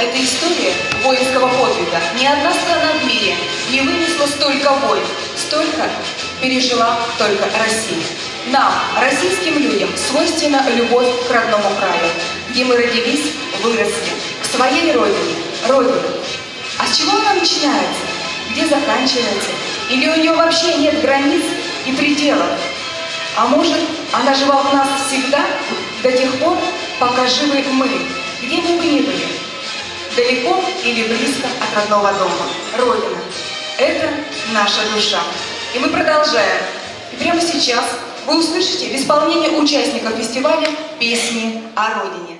Это история воинского подвига. Ни одна страна в мире не вынесла столько войн, столько пережила только Россия. Нам, российским людям, свойственна любовь к родному краю, где мы родились, выросли, к своей родине, родине. А с чего она начинается? Где заканчивается? Или у нее вообще нет границ и пределов? А может, она жива в нас всегда, до тех пор, пока живы мы, где бы мы ни были, далеко или близко от родного дома, Родина. Это наша душа. И мы продолжаем. И прямо сейчас вы услышите в исполнении участников фестиваля песни о Родине.